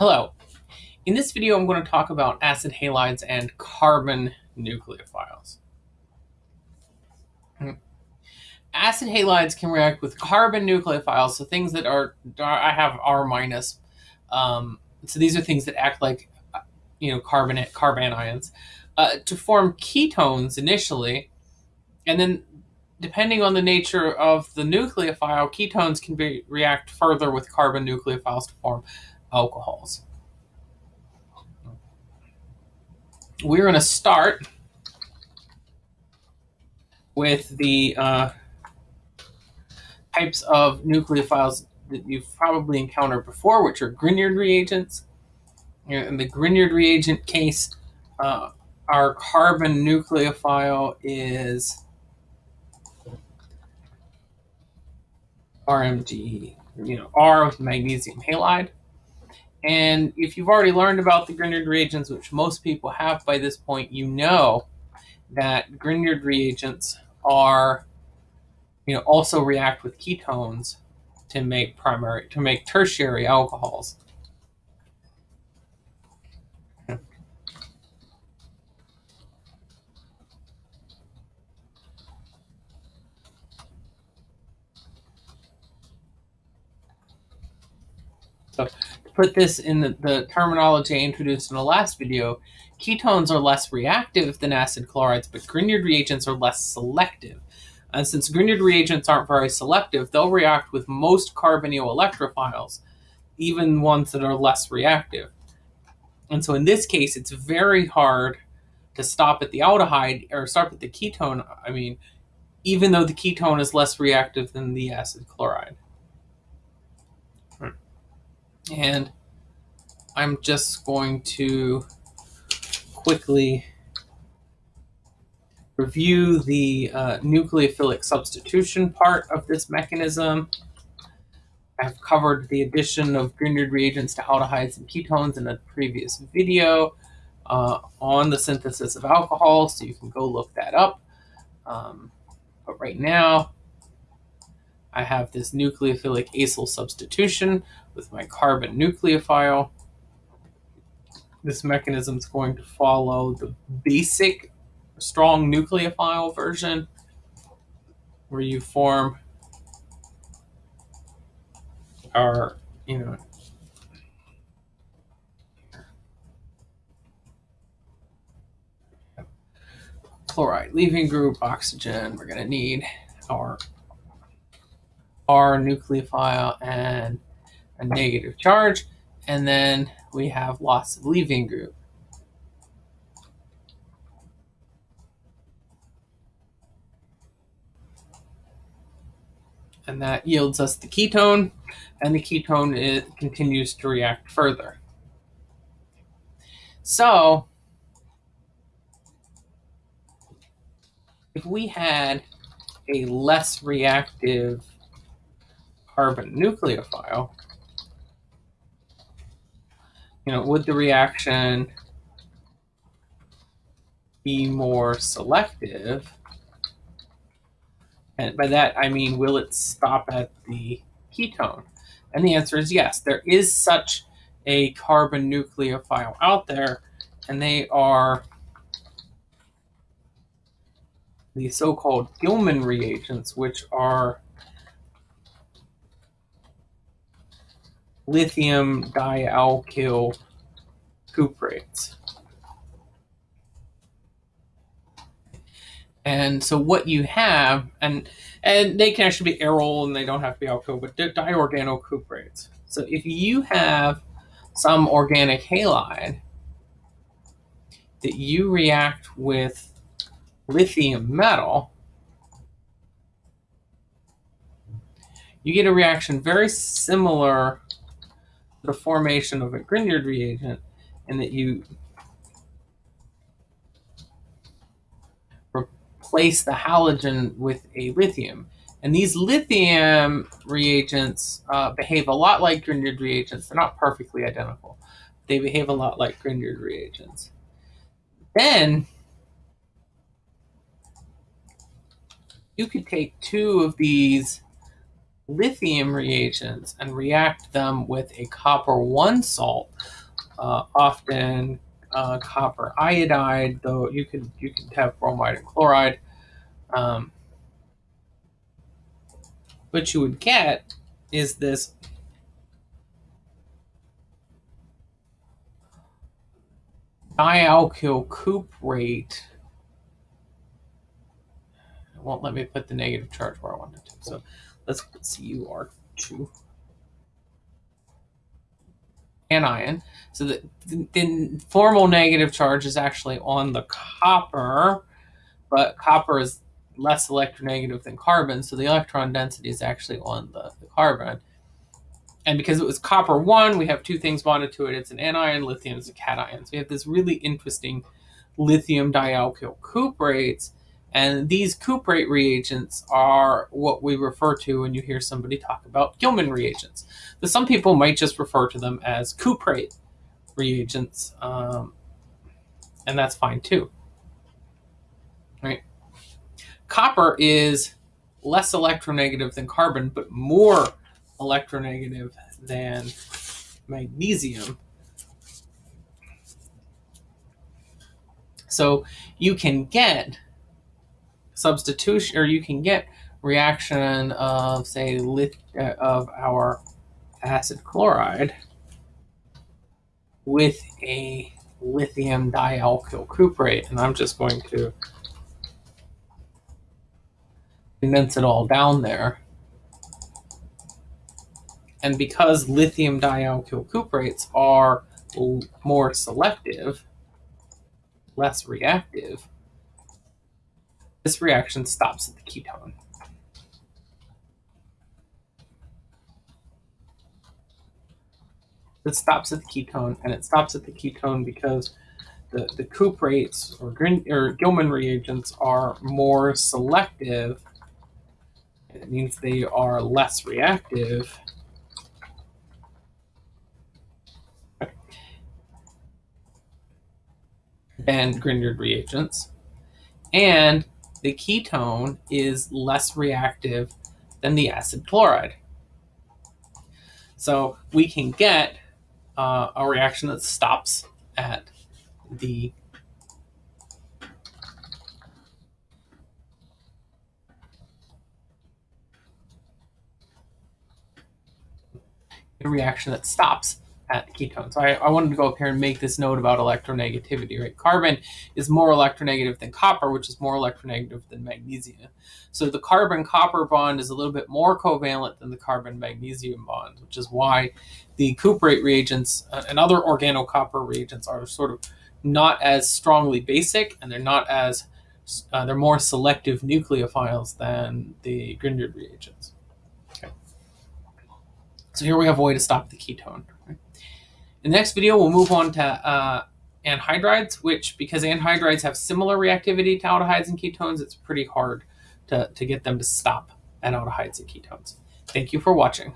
Hello. In this video, I'm going to talk about acid halides and carbon nucleophiles. Hmm. Acid halides can react with carbon nucleophiles, so things that are, I have R minus. Um, so these are things that act like, you know, carbon carbanions, uh, to form ketones initially, and then depending on the nature of the nucleophile, ketones can be, react further with carbon nucleophiles to form alcohols. We're going to start with the uh, types of nucleophiles that you've probably encountered before, which are Grignard reagents. In the Grignard reagent case, uh, our carbon nucleophile is RMG, you know, R with magnesium halide. And if you've already learned about the Grignard reagents, which most people have by this point, you know that Grignard reagents are, you know, also react with ketones to make primary, to make tertiary alcohols. So put this in the, the terminology I introduced in the last video, ketones are less reactive than acid chlorides, but Grignard reagents are less selective. And since Grignard reagents aren't very selective, they'll react with most carbonyl electrophiles, even ones that are less reactive. And so in this case, it's very hard to stop at the aldehyde or stop at the ketone. I mean, even though the ketone is less reactive than the acid chloride. And I'm just going to quickly review the uh, nucleophilic substitution part of this mechanism. I've covered the addition of Grignard reagents to aldehydes and ketones in a previous video uh, on the synthesis of alcohol, so you can go look that up. Um, but right now, I have this nucleophilic acyl substitution with my carbon nucleophile. This mechanism is going to follow the basic strong nucleophile version where you form our, you know, chloride leaving group, oxygen. We're going to need our R nucleophile and a negative charge. And then we have loss of leaving group. And that yields us the ketone, and the ketone it continues to react further. So, if we had a less reactive carbon nucleophile, you know, would the reaction be more selective? And by that, I mean, will it stop at the ketone? And the answer is yes. There is such a carbon nucleophile out there, and they are the so-called Gilman reagents, which are lithium dialkyl cuprates. And so what you have, and and they can actually be aryl and they don't have to be alkyl, but diorganocuprates. So if you have some organic halide that you react with lithium metal, you get a reaction very similar the formation of a Grignard reagent and that you replace the halogen with a lithium. And these lithium reagents uh, behave a lot like Grignard reagents. They're not perfectly identical. They behave a lot like Grignard reagents. Then you could take two of these lithium reagents and react them with a copper 1 salt, uh, often uh, copper iodide, though you could you could have bromide and chloride. Um, what you would get is this dialkyl cuprate. It won't let me put the negative charge where I wanted to. So let's see, you are two. anion. So the, the formal negative charge is actually on the copper, but copper is less electronegative than carbon, so the electron density is actually on the, the carbon. And because it was copper 1, we have two things bonded to it. It's an anion, lithium is a cation. So we have this really interesting lithium dialkyl cuprates. And these cuprate reagents are what we refer to when you hear somebody talk about Gilman reagents. But some people might just refer to them as cuprate reagents, um, and that's fine too. Right? Copper is less electronegative than carbon, but more electronegative than magnesium. So you can get substitution, or you can get reaction of, say, lit, uh, of our acid chloride with a lithium dialkyl cuprate. And I'm just going to condense it all down there. And because lithium dialkyl cuprates are more selective, less reactive, this reaction stops at the ketone. It stops at the ketone, and it stops at the ketone because the, the cuprates or, or Gilman reagents are more selective. It means they are less reactive than Grignard reagents. And the ketone is less reactive than the acid chloride. So we can get uh, a reaction that stops at the reaction that stops at the ketone. So I, I, wanted to go up here and make this note about electronegativity, right? Carbon is more electronegative than copper, which is more electronegative than magnesium. So the carbon-copper bond is a little bit more covalent than the carbon-magnesium bond, which is why the cuprate reagents uh, and other organocopper reagents are sort of not as strongly basic, and they're not as, uh, they're more selective nucleophiles than the Grignard reagents. Okay. So here we have a way to stop the ketone. In the next video, we'll move on to uh, anhydrides, which because anhydrides have similar reactivity to aldehydes and ketones, it's pretty hard to, to get them to stop at aldehydes and ketones. Thank you for watching.